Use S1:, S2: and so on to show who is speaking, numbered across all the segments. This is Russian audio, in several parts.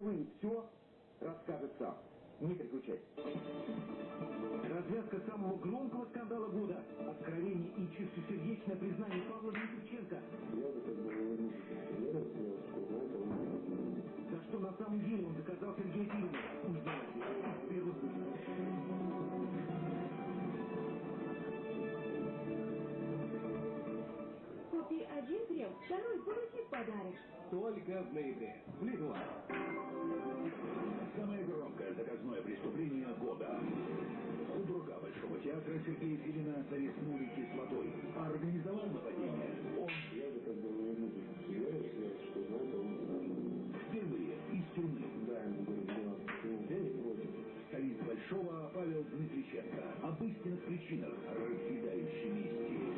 S1: Вы все расскажет сам. Не переключайтесь. Развязка самого громкого скандала года. Откровение и чистосердечное признание Павла Дмитриченко. За что на самом деле он доказал Сергею Филину. Узнавайте.
S2: Первый. Один крем, второй получит подарок.
S1: Только в ноябре. В Лидуа.
S3: Самое громкое заказное преступление года. Худрука Большого театра Сергея Филина зариснули кислотой. А организовал нападение он.
S4: Я же как бы не буду являюсь, что вот он...
S3: Впервые из тюрьмы.
S4: Да, ему говорю, я не против.
S3: Столица Большого Павел Дмитриченко. Об истинных причинах раскидающей мести.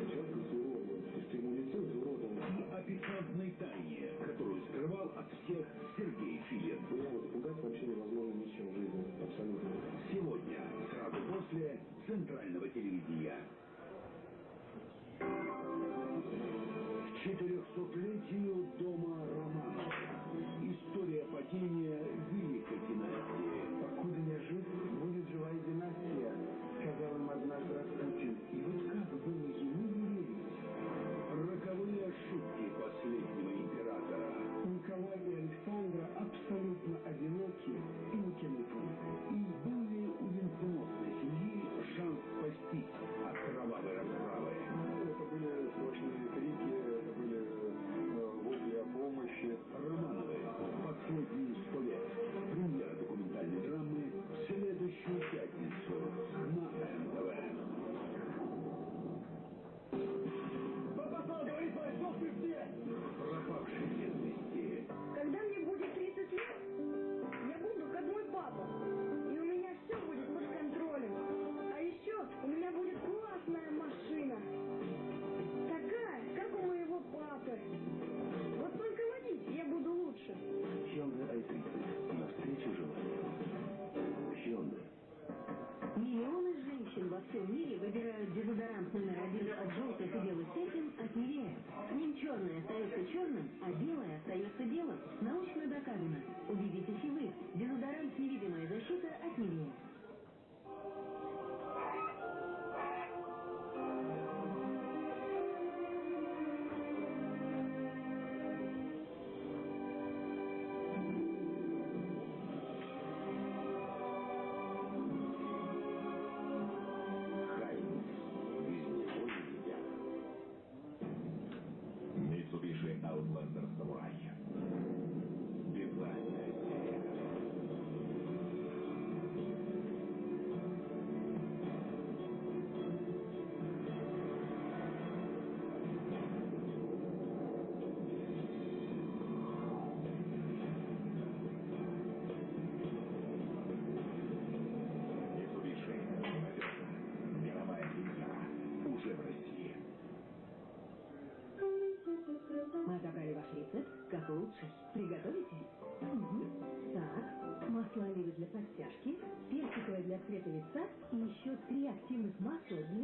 S2: еще три активных масла для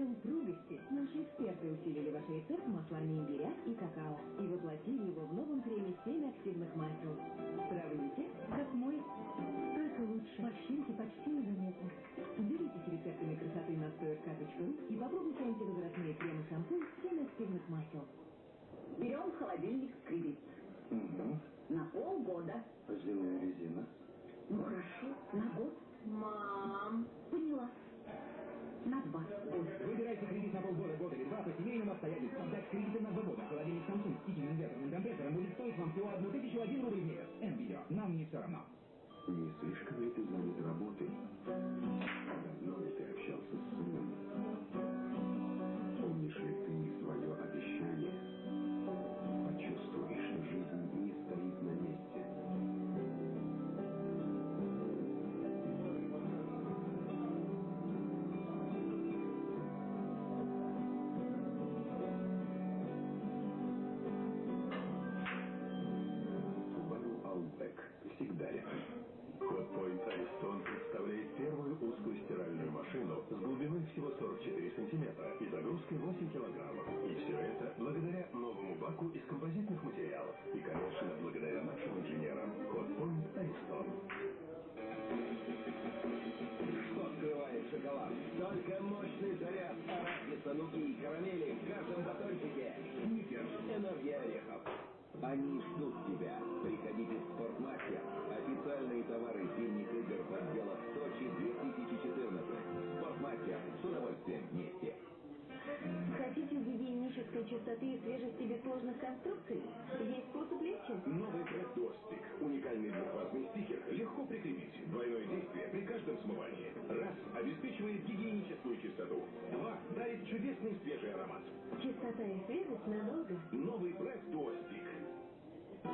S3: Феррари. Hotpoint Айстон представляет первую узкую стиральную машину с глубиной всего 44 сантиметра и загрузкой 8 килограммов. И все это благодаря новому баку из композитных материалов. И, конечно, благодаря нашим инженерам Hotpoint
S1: Айстон. Что скрывает шоколад? Только мощный заряд арахиса, нуки и карамели в каждом батончике. Сникерс. Энергия орехов. Они ждут
S2: тебя. Гигиенической чистоты и свежести без сложных конструкций? Есть способ легче.
S3: Новый Достик. Уникальный двухфазный стикер легко прикрепить. Двойное действие при каждом смывании. Раз – обеспечивает гигиеническую чистоту. Два – дарит чудесный свежий аромат.
S2: Чистота и свежесть надолго.
S3: Новый бренд Достик.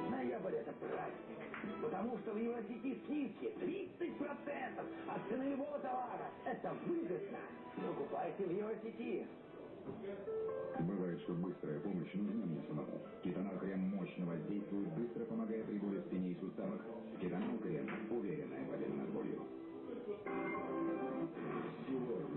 S1: Ноябрь это праздник, потому что в Евросети скидки 30% от цены любого товара. Это выгодно. Покупайте в Евросети.
S5: Бывает, что быстрая помощь нужна мне самому. Кетонал крем мощно воздействует, быстро помогая при боли в спине и суставах. Кетонал крем. Уверенная победа над болью.
S3: Сегодня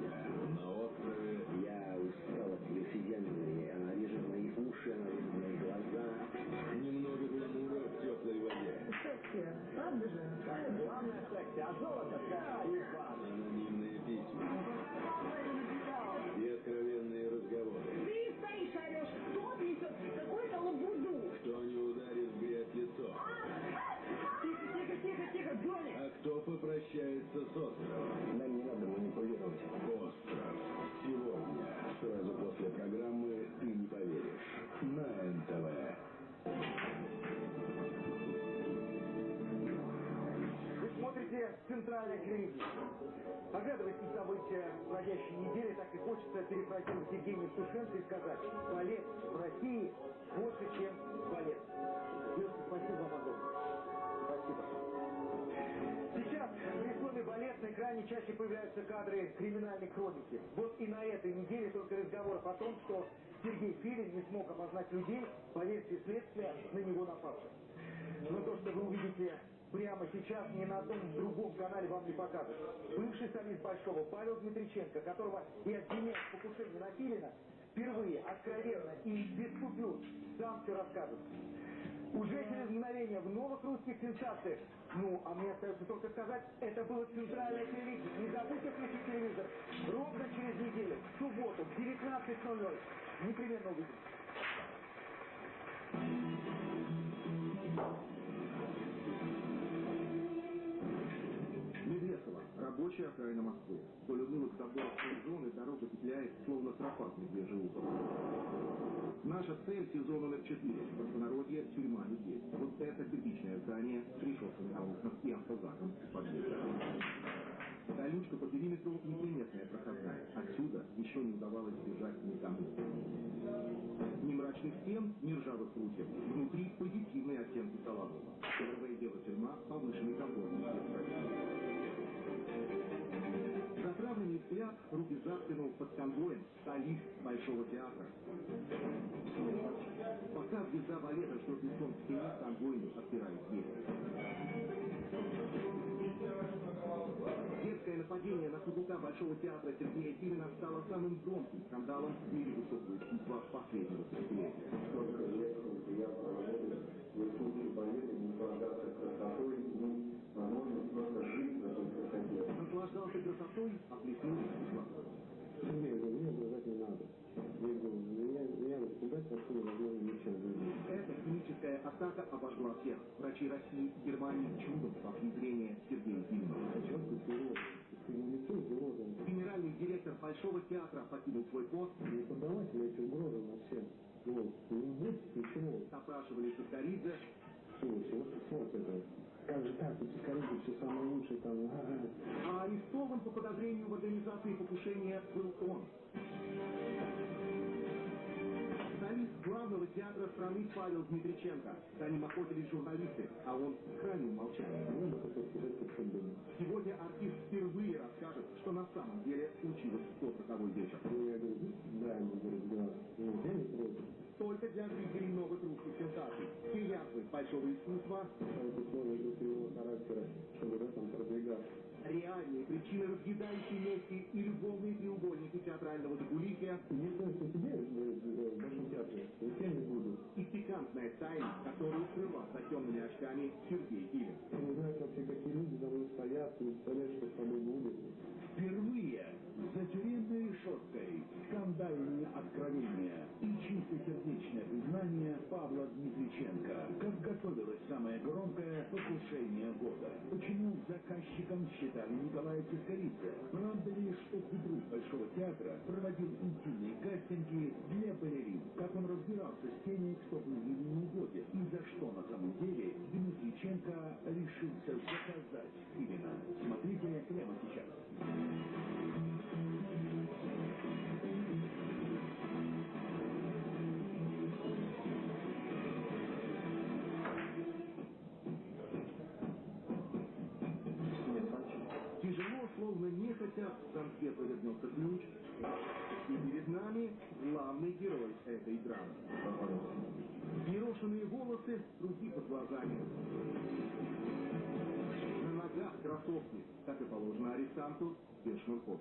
S3: попрощается с островом?
S4: Нам не надо манипулировать.
S3: Остров. Сегодня, сразу после программы «Ты не поверишь» на НТВ.
S6: Вы смотрите «Центральное телевидение». Оглядываясь на события проходящей недели, так и хочется перефразировать Евгения Сушенко и сказать, балет в России больше, чем балет. Балет на экране чаще появляются кадры криминальной хроники. Вот и на этой неделе только разговоров о том, что Сергей Филин не смог опознать людей по версии следствия на него напавших. Но то, что вы увидите прямо сейчас, ни на одном другом канале вам не покажут. Бывший солист Большого Павел Дмитриченко, которого и обвиняют в покушении на Филина, впервые откровенно и без купюр сам все расскажет. Уже через мгновение в новых русских сенсациях. Ну, а мне остается только сказать, это было центральное телевидение. Не забудьте включить телевизор. Ровно через неделю, в субботу, в 19.00. Непременно увидимся.
S7: Рабочая окраина Москвы. Вдоль унылых заборов зоны дорога петляет, словно тропа в медвежий утро. Наша цель – сезон номер 4. В простонародье – тюрьма людей. Вот это типичное здание с решетками на окнах и автозаком подъезде. Колючка по периметру неприметная проходная. Отсюда еще не удавалось бежать никому. Ни мрачных стен, ни ржавых прутьев. Внутри позитивные оттенки солоного. Первое дело тюрьма, повышенный комфорт. Руки за спину под конвоем, солист Большого театра. Пока звезда балета лицом к стене, конвойный отпирает дверь. Детское нападение на физрука Большого театра Сергея Филина стало самым громким скандалом в мире высокого искусства последнего десятилетия.
S4: Столько лет я проработал в искусстве балета, наслаждаться красотой, ну, возможно, просто жить в.
S7: Наслаждался красотой, а плеснул искусство.
S4: Мне, угрожать не надо. Я говорю, меня, меня испугать вообще невозможно ничем.
S7: Эта химическая атака обожгла всех. Врачи России и Германии чудом спасли зрение Сергея
S4: не урода.
S7: Генеральный директор Большого театра покинул свой пост.
S4: Не поддавайте эти угрозы на всех. Вот. Не будет ничего.
S7: Допрашивали Сахаридзе,
S4: Слушай, вот это. Как же так? Эти корейцы все самые лучшие там.
S7: А арестован по подозрению в организации покушения был он. Солист главного театра страны Павел Дмитриченко. За ним охотились журналисты, а он хранил молчание.
S4: Я.
S7: Сегодня артист впервые расскажет, что на самом деле случилось в тот роковой вечер.
S4: Ну, я говорю, да, ему говорит, глаз. Ну, я не против.
S7: Только для зрителей новых русских сенсаций. Все язвы большого искусства,
S4: характера, чтобы продвигаться.
S7: реальные причины разъедающей мести и любовные треугольники театрального закулисья
S4: Если он тебе говорит, в Большом театре, я не буду.
S7: и пикантная тайна, которую скрывал за темными очками Сергей Филин.
S4: Ты не знаешь вообще, какие люди за мной стоят, не представляешь, что с тобой будет.
S1: Впервые за тюремной решеткой скандальные откровения и чистосердечное признание
S8: Дмитриченко. Как готовилось самое громкое покушение года? Почему заказчиком считали Николая Цискоридзе? Правда ли, что друг Большого театра проводил интимные кастинги для балерин? Как он разбирался с теми, кто был ему не угоден? И за что на самом деле Дмитриченко решился заказать Филина? Смотрите прямо сейчас.
S7: Тяжело, словно нехотя, в замке повернулся ключ. И перед нами главный герой этой драмы. Ерошенные волосы, круги под глазами. Кроссовки, как и положено арестанту, без шнурков.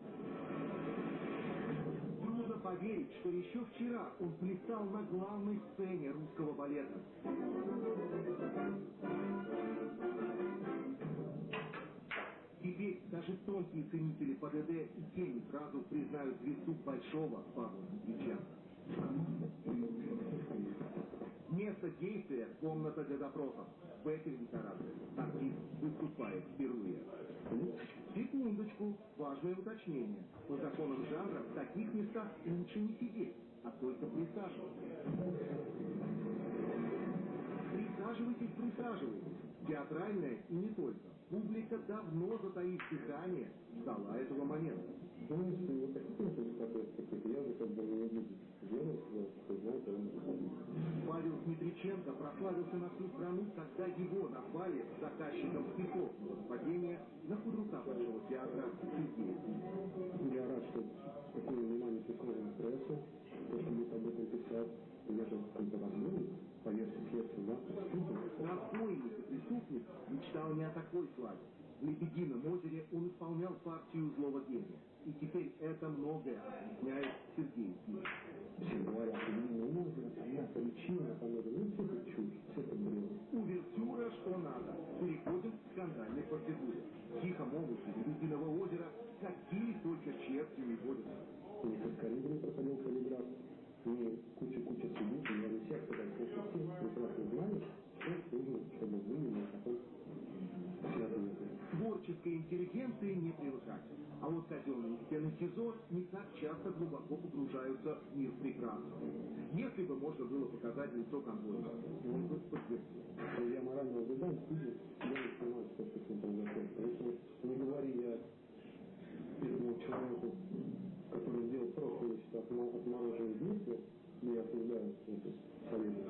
S7: Трудно поверить, что еще вчера он плясал на главной сцене русского балета. Теперь даже тонкие ценители ПДД и тени сразу признают звезду большого Павла Дмитриченко. Место действия – комната для допросов. В этой декорации артист выступает впервые. Секундочку, важное уточнение. По законам жанра в таких местах лучше не сидеть, а только присаживаться. Присаживайтесь, присаживайтесь. Театральная и не только. Публика давно, затаив дыхание, ждала этого момента.
S4: Знаешь, ты вот такие тоже какие-то, я же как бы не буду делать, что знаете, он
S7: Павел Дмитриченко прославился на всю страну, когда его назвали заказчиком стихов нападения на худрука Большого театра.
S4: Я рад, что такое внимание приковано прессу, то, что будет об этом писать. Я же как-то возможно, по версии следствия, да, преступник.
S7: Разбойник и преступник мечтал не о такой славе. В «Лебедином озере» он исполнял партию злого гения. И теперь это многое объясняет Сергей Зимин.
S4: Все говорят, ну, не может, она причина, это, ну, все это чушь, все это бред.
S7: Увертюра, что надо. Переходим к скандальной процедуре. В Тихом омуте Лебединого озера какие только черти не водятся.
S4: Ни со Скоридом проходил полиграф, ни куча-куча судей, я не всех, когда все прекрасно знают, что нужно, чтобы вы не потом связаны.
S7: Творческой интеллигенции не привыкать. А вот казенные стены СИЗО не так часто глубоко погружаются в мир прекрасного. Если бы можно было показать лицо конвойного, он бы подтвердил.
S4: я морально судьи, я не понимаю, что с этим произошло. Поэтому не говори я этому человеку, который сделал отмо- отмороженные действия, я осуждаю это советую.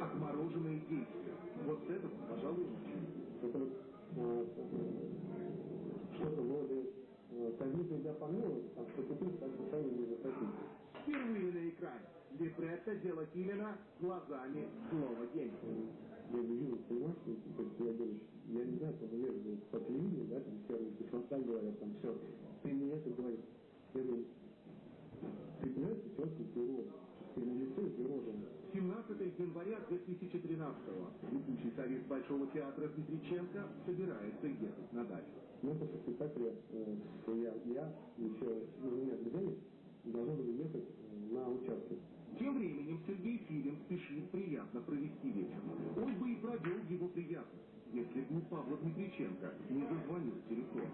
S7: Отмороженные действия. Вот с этого, пожалуй.
S4: Это что-то вроде э, казнить нельзя помиловать, а что купить так сами не захотите.
S7: Впервые на экране. Либретто дело Килина глазами злого гения.
S4: Я не вижу, понимаешь, что я говорю, я не знаю, что наверное, по телевидению, да, там все кислота говорят, там все. Ты мне это говоришь. Я говорю, ты понимаешь, что человек пирог. Ты на лицо пирожен.
S7: 17 января 2013-го летучий совет Большого театра Дмитриченко собирается ехать на дачу.
S4: Мы после спектакля, э, я, я, еще, ну, у меня друзья должны были ехать на участок.
S7: Тем временем Сергей Филин спешит приятно провести вечер. Он бы и провел его приятно, если бы у Павла Дмитриченко не зазвонил телефон.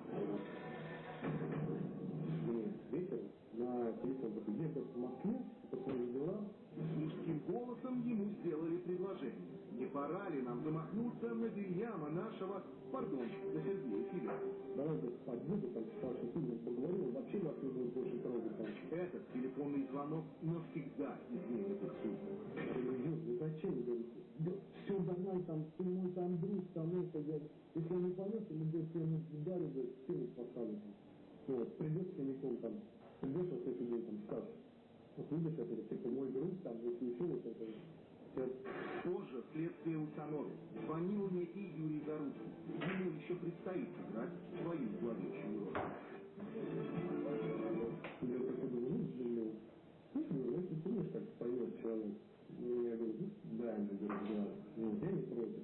S7: Не пора ли нам замахнуться на Вильяма нашего, пардон, на Сергея Филина?
S4: давайте подъеду, там, ты мне поговорил, вообще вас не будет больше трогать.
S7: Этот телефонный звонок навсегда
S4: когда нельзя не против.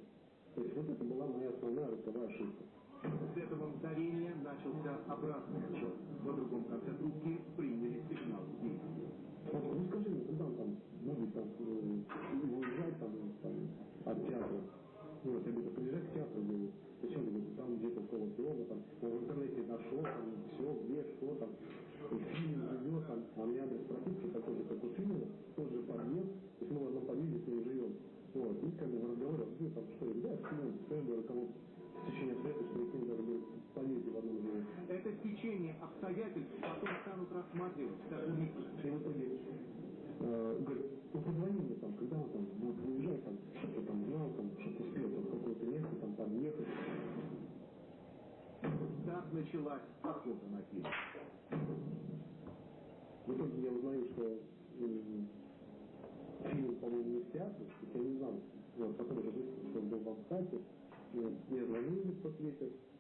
S4: То есть вот это была моя основная роковая ошибка.
S7: С этого мгновения начался обратный отчет. На другом конце трубки приняли сигнал действия.
S4: Вот, ну скажи мне, когда он там будет там, э, уезжать там, там, от театра? Ну, вот, я говорю, приезжай к театру, говорю, зачем, говорю, там где-то около дома, там, в интернете нашел, там, все, где, что, там, фильм, радио, там, а мне
S7: адрес стечение обстоятельств потом станут рассматривать как
S4: итоге, э, говорит, ну позвони мне там, когда он там будет выезжать, там, что-то там знал, там, что-то успел там, какое-то место там подъехать.
S7: Так началась охота на фильм.
S4: В итоге я узнаю, что м, фильм, по-моему, не есть я не знал. Вот, потом уже выяснилось, что он был в Амстате. Мне звонили вечер. А,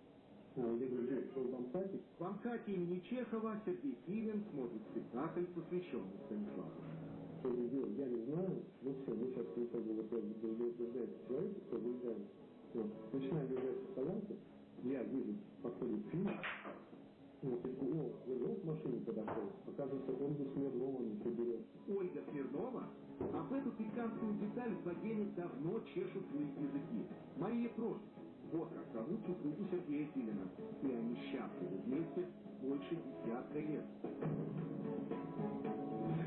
S4: Я говорю, «Жень, что в Амстате?
S7: В Амхате имени Чехова Сергей Филин смотрит спектакль, посвященный Станиславу.
S4: Что делать, я не знаю. Ну все, мы сейчас вот выезжаем человека, все, выезжаем. Вот. Начинаем выезжать со стоянки. Я вижу, подходит фильм. Вот, я такой, о, вернул к машине подошел. Оказывается, он бы Смирнова не приберет.
S7: Ольга Смирнова об эту пикантную деталь в Богене давно чешут свои языки. Мария Прош. Вот как зовут супругу Сергея Филина. И они счастливы вместе больше десятка лет.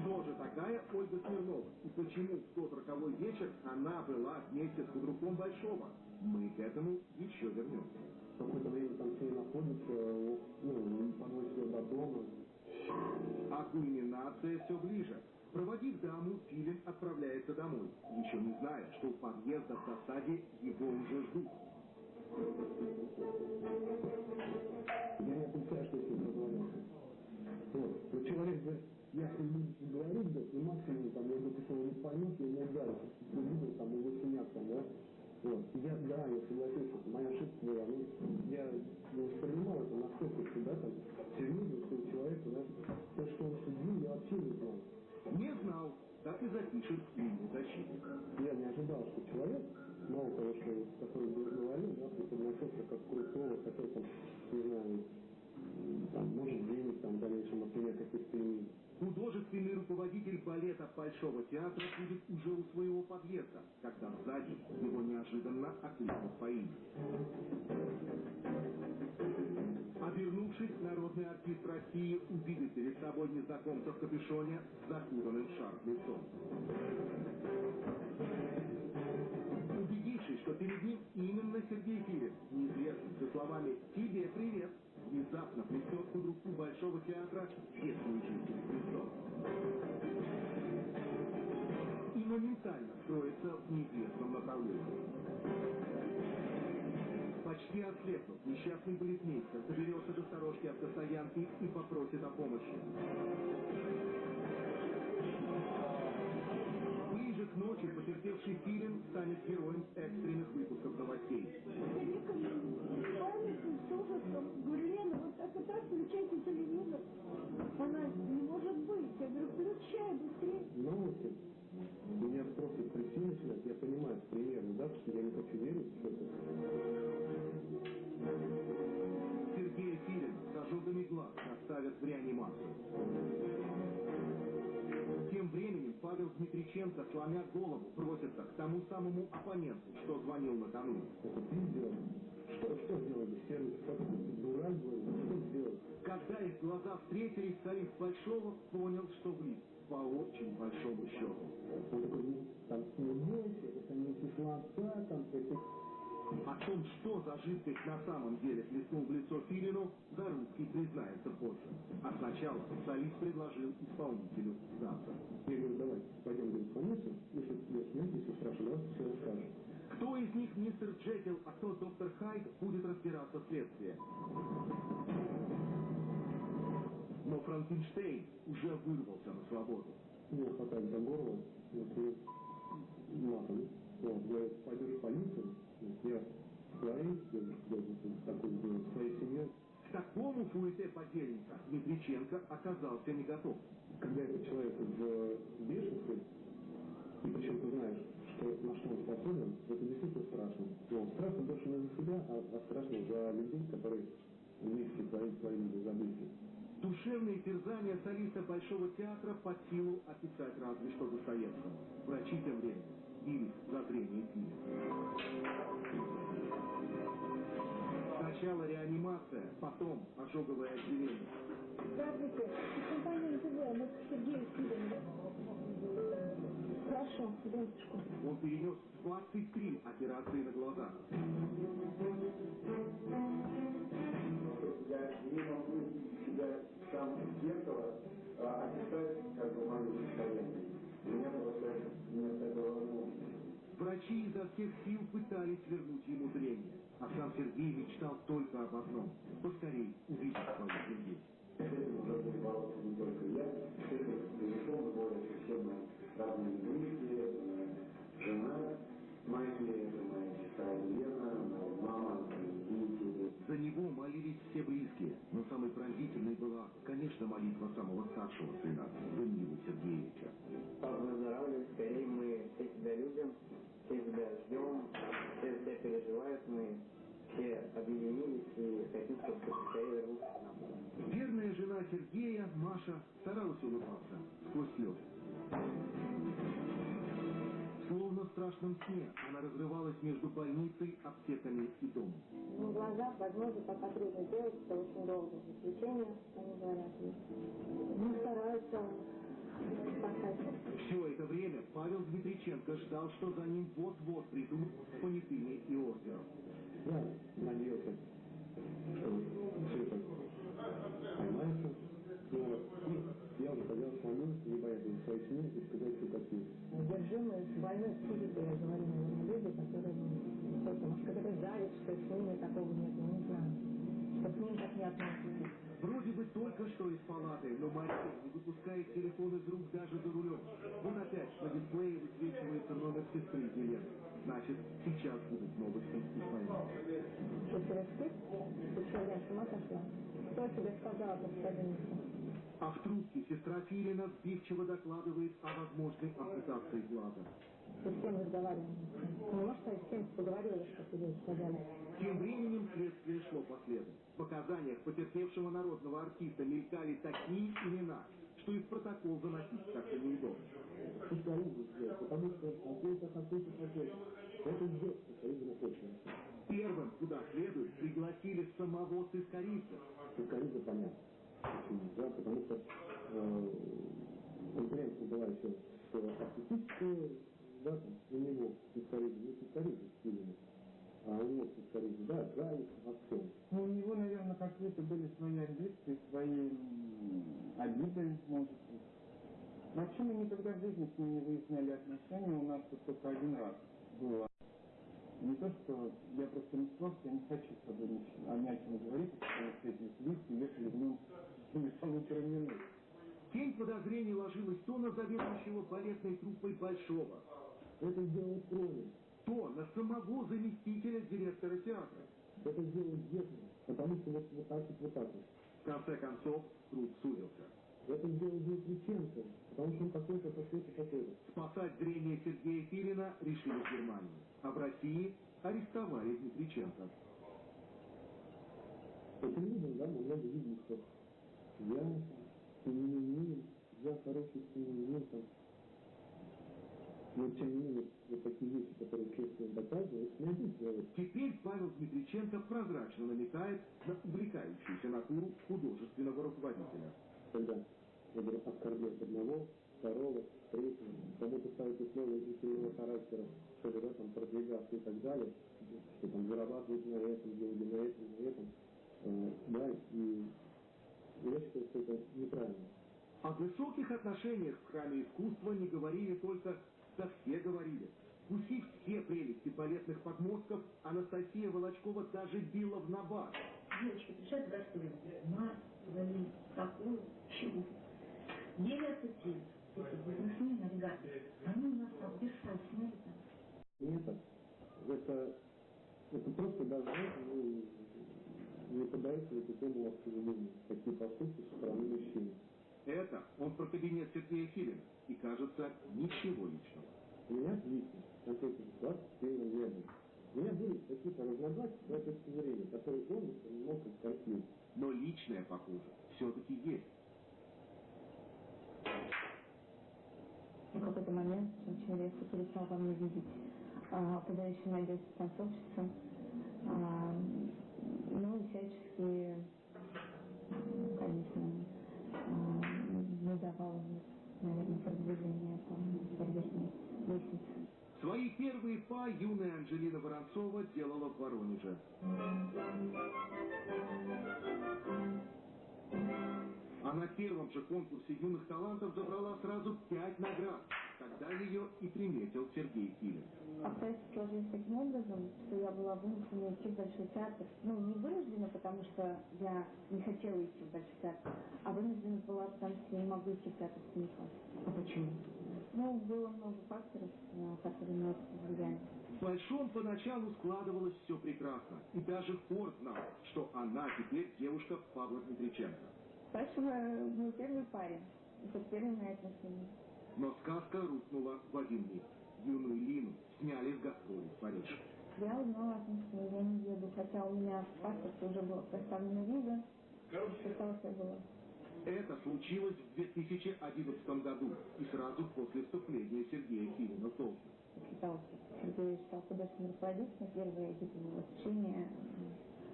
S7: Кто же такая Ольга Смирнова? И почему в тот роковой вечер она была вместе с худруком Большого? Мы к этому еще вернемся.
S4: Какое-то время там ней находится, ну, подвозит ее до дома.
S7: А кульминация все ближе. Проводив даму, Филин отправляется домой, еще не зная, что у подъезда в засаде его уже ждут.
S4: Я не отрицаю, что с ним. Вот. Но человек говорит, я с ним говорить, да, и максимум, там, я если он не поймет, я его ударю, чтобы видел, там, его синяк, там, да. Вот. Я, да, я согласился, что моя ошибка была, ну, я не воспринимал это настолько всегда, там, серьезно, что у человека, да, то, что он судил, я вообще не знал.
S7: Не знал, так и запишет имя защитника.
S4: Я не ожидал, что человек, мало что, который говорил, да, преподносился как крутого, который там, не знаю, там, может денег там в дальнейшем от меня каких-то.
S7: Художественный руководитель балета Большого театра будет уже у своего подъезда, когда сзади его неожиданно окликнут по. Обернувшись, народный артист России увидит перед собой незнакомца в капюшоне с закутанным в шарф лицом. Что перед ним именно Сергей Филин, неизвестный со словами «Тебе привет», внезапно плетет к другу Большого театра честную жизнь Христос. И моментально строится в неизвестном направлении. Почти ослепнув, несчастный балетмейстер доберется до сторожки автостоянки и попросит о помощи. Ближе к ночи потерпевший Филин станет героем экстренных выпусков новостей.
S9: Говорю, Лена, вот и так, включайте телевизор. Она, не может быть. Я говорю, включай быстрее.
S4: Новости. Меня просто трясти начинает, я понимаю примерно, да, что я не хочу верить, что это.
S7: Сергея Филин с ожогами глаз доставят в реанимацию. Павел Дмитриченко, сломя голову, бросится к тому самому оппоненту, что звонил
S4: ты сделал. Что, что сделали дурак, говорю, что сделал?
S7: Когда их глаза встретились, солист Большого понял, что влип по очень большому счету.
S4: Там, бойся, это не кислота, там, это...
S7: О том, что за жидкость на самом деле плеснул в лицо Филину, Зарубский признается позже. А сначала солист предложил исполнителю сдаться.
S4: Я говорю, давай, пойдем говорит, больницу, если тебе смерть, если страшно, все расскажешь.
S7: Кто из них мистер Джекил, а кто доктор Хайд, будет разбираться следствие. Но Франкенштейн уже вырвался на свободу.
S4: Его хватает за горло, вот, и матом. Вот, говорит, пойдешь в полицию, я своей, такой сделал, своей семье.
S7: К такому фуэте подельника Дмитриченко оказался не готов.
S4: Когда этот человек в бешенстве, и причем ты знаешь, что, на что он способен, это действительно страшно. Но страшно больше не за себя, а, а страшно за людей, которые вместе творят свои события.
S7: Душевные терзания солиста Большого театра под силу описать разве что Достоевскому. Врачи тем временем бились за зрение Филина. Сначала реанимация, потом ожоговое отделение.
S9: Здравствуйте. Компания НТВ. Мы к Сергею Сидорову. Хорошо, дочку.
S7: Он перенес 23 операции на глазах. Пытались вернуть ему зрение. А сам Сергей мечтал только об одном – поскорей увидеть свою семью.
S4: Этим уже бороться не только я, этим, безусловно, все мои родные близкие, жена, это моя сестра Елена, моя мама, дети.
S7: За него молились все близкие, но самой пронзительной была, конечно, молитва самого старшего сына,
S10: ждем, все тебя переживают, мы все объединились и хотим, чтобы ты скорее вернулся к нам.
S7: Верная жена Сергея, Маша, старалась улыбаться сквозь слезы. Словно в страшном сне она разрывалась между больницей, аптеками и домом.
S9: Ну, глаза, прогнозы пока трудно делать, это очень долго заключение, они говорят. Ну, стараются.
S7: Все это время Павел Дмитриченко ждал, что за ним вот-вот придут понятыми и ордером.
S4: Я надеялся, что все это поймается. Но и я уже хотел самому не бояться за свою семью и сказать все как есть.
S2: Одержимые больной психикой, я говорю, наверное, люди, которые, ну, что-то, может, какая-то зависть, что с ними такого нет, я не знаю, что к ним так не относятся.
S7: Вроде бы только что из палаты, но Мария не выпускает телефон из рук даже за рулем. Вот опять на дисплее высвечивается номер сестры Елены. Значит, сейчас будут новости из.
S2: Что? Ты что, я с ума сошла? Кто тебе сказал больнице?
S7: А в трубке сестра Филина сбивчиво докладывает о возможной ампутации глаза.
S2: Ты с кем разговаривала? Ну, может, я с кем поговорила, что тебе сказали?
S7: Тем временем следствие шло по следу. В показаниях потерпевшего народного артиста мелькали такие имена, что и в протокол заносить как-то неудобно.
S4: Социализм сделать, потому что какой-то какой-то какой Это сделать социализм очень.
S7: Первым, куда следует, пригласили самого сыскарица.
S4: Социализм понятно. Да, потому что э, конкуренция была еще с артистической, да, там, у него социализм, не социализм сильный. А у него социализм, да, зависть во всем.
S11: Ну, у него, наверное, какие-то были свои амбиции, свои обиды, может быть. Вообще мы никогда в жизни с ним не выясняли отношения, у нас тут только один раз было. Не то, что я просто не смог, я не хочу с тобой ни о чем говорить, потому что эти вместе ехали в нем.
S7: Тень подозрений ложилась то на заведующего балетной труппой Большого,
S4: Это сделал Кровин.
S7: то на самого заместителя директора театра.
S4: Это сделал Гетман. Потому что вот, вот так вот, вот так вот.
S7: В конце концов, труп сузился.
S4: Это сделал Дмитриченко. Потому что он такой-то, такой-то, такой-то.
S7: Спасать зрение Сергея Филина решили в Германии, а в России арестовали Дмитриченко.
S4: По телевизору, да, много видели, что я семьянин, я хороший там. Но тем не менее, вот такие вещи, которые следствие доказывает, не один человек.
S7: Теперь Павел Дмитриченко прозрачно намекает на увлекающуюся натуру художественного руководителя.
S4: когда я говорю, оскорблять одного, второго, третьего, кому-то ставить условия длительного характера, чтобы да, там продвигаться и так далее, что там зарабатывать на этом, деньги на этом, на этом, Э, да, и что это неправильно.
S7: О высоких отношениях в храме искусства не говорили только, да все говорили. Вкусив все прелести балетных подмостков, Анастасия Волочкова даже била в набат.
S12: Девочки гастроли, мать, вали, какую, чего. Еле ассоциируют. Эти бизнесмены, навигаторы, они у нас там бессовестные.
S4: Нет, это, это просто даже не поддается никакому обсуждению, такие поступки со стороны мужчин.
S7: Это он про кабинет Сергея Филина. И, кажется, ничего личного.
S4: У меня лично, конкретно в 21 веке, у меня были какие-то разногласия этой точки зрения, которые он воспринимал как конфликт.
S7: Но личное, похоже, все-таки есть.
S2: В какой-то момент очень резко перестал во мне видеть а, подающую надежду танцовщицу. А, ну
S12: и всяческие, конечно, а, выдавал, наверное, продвижение по сердечной лестнице.
S7: Свои первые па юная Анжелина Воронцова делала в Воронеже. А на первом же конкурсе юных талантов забрала сразу пять наград. Тогда ее и приметил Сергей Филин.
S12: Обстоятельства сложились таким образом, что я была вынуждена идти в Большой театр. Ну, не вынуждена, потому что я не хотела идти в Большой театр, а вынуждена была, потому что я не могу идти в театр Станислав.
S11: А почему?
S12: Ну, было много факторов, э, которые на это повлияли.
S7: В Большом поначалу складывалось все прекрасно. И даже Форд знал, что она теперь девушка Павла Дмитриченко.
S12: Спасибо, мой первый парень. Это первые мои отношения.
S7: Но сказка рухнула в один миг. Юную Лину сняли с гастролей в Париж.
S12: Я узнала о том, что я не еду, хотя у меня в паспорте уже была поставлена виза. Осталось я была.
S7: Это случилось в 2011 году и сразу после вступления Сергея в должность.
S12: Считалось, Сергей стал художественным руководителем. Первое его восхищение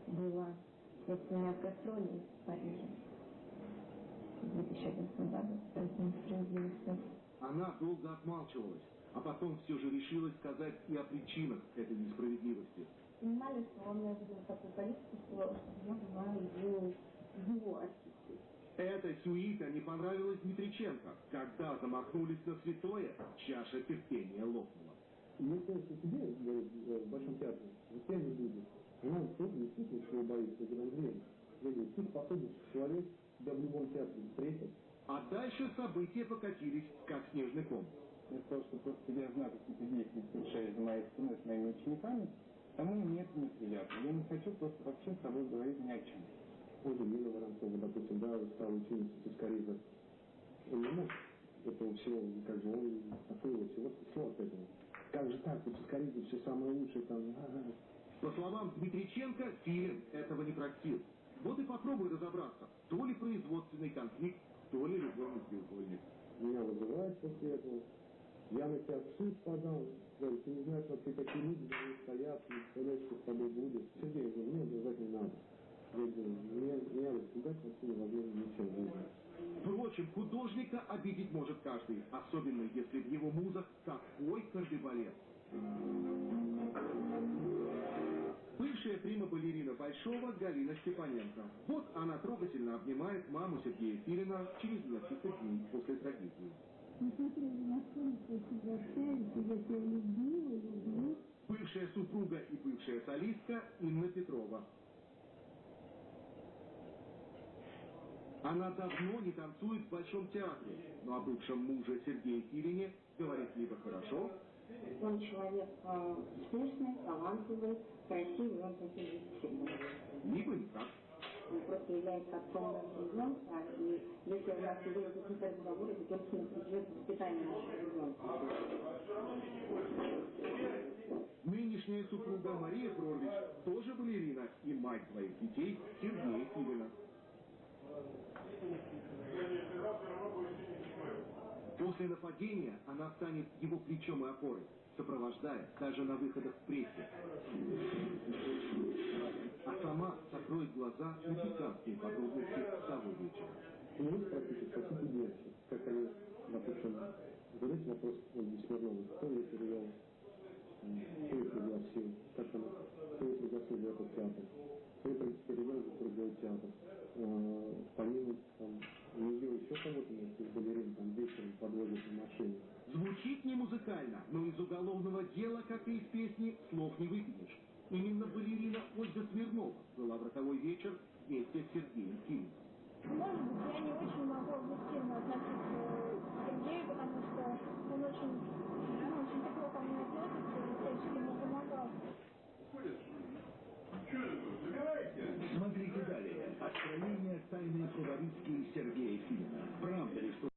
S12: было после меня в гастроли в Париже. В 2011 году. Поэтому справедливости.
S7: Она долго отмалчивалась, а потом все же решилась сказать и о причинах этой несправедливости.
S12: Понимали, что он меня видел такую политику, что я была его, его артисткой.
S7: Эта сюита не понравилась Дмитриченко. Когда замахнулись на святое, чаша терпения лопнула.
S4: Мне кажется, тебе, говорит, в Большом театре, никто не будет. Она тоже действительно чего боится, говорит, Андрей. Я говорю, ты способен человек тебя в любом театре встретит.
S7: А дальше события покатились, как снежный ком.
S11: Я сказал, что просто я знаю какие-то действия, совершаешь за моей спиной с моими учениками, тому мне это неприятно. Я не хочу просто вообще с тобой говорить ни о чем.
S4: Уже Нина Воронцова, допустим, да, стала ученицей Тускариза. Он не мог этого всего, как бы он такой вот всего всего от этого. Как же так, у Тускариза все самое лучшее там.
S7: По словам Дмитриченко, Филин этого не простил. Вот и попробуй разобраться, то ли производственный конфликт, то ли любовный треугольник.
S4: Меня вызывают после этого. Я на тебя в суд подал. Говорит, ты не знаешь, вообще, какие люди за мной стоят, не представляешь, что с тобой будет. Сергей, говорю, мне убежать не надо. Я говорю, вообще жизни.
S7: Впрочем, художника обидеть может каждый, особенно если в его музах такой кардебалет. Бывшая прима-балерина Большого Галина Степаненко. Вот она трогательно обнимает маму Сергея Филина через несколько дней после трагедии. Бывшая супруга и бывшая солистка Инна Петрова. Она давно не танцует в Большом театре, но о бывшем муже Сергея Филине говорит либо хорошо,
S12: Он человек э, успешный, талантливый, красивый, он всегда.
S7: либо никак.
S12: Он просто является отцом ребенка, и если у нас идет какие-то разговоры, то только не придет воспитание нашего ребенка.
S7: Нынешняя супруга Мария Прорвич тоже балерина и мать двоих детей Сергея Филина. После нападения она станет его плечом и опорой, сопровождая даже на выходах в прессе. А сама закроет глаза на пикантные подробности того вечера.
S4: Меня спросите, спросите девочек, как они, допустим, задайте вопрос Ольге Смирновой, кто ее перевел, кто ее пригласил, как она, кто ее пригласил в этот театр, кто ее перевел в другой театр. Э, Помимо там, нее еще кого-то несколько балерин там вечером подводят на машине.
S7: Звучит не музыкально, но из уголовного дела, как и из песни, слов не выкинешь. Именно балерина Ольга Смирнова была в роковой вечер вместе с Сергеем Кимом.
S9: Может быть, я не очень могу объективно относиться к Сергею, потому что он очень, он очень тепло ко мне относится и всячески мне помогал. Уходишь? Что это? Забирайте!
S3: Смотри. Сохранение тайны Суворицкий Сергей Филина. Правда ли, что...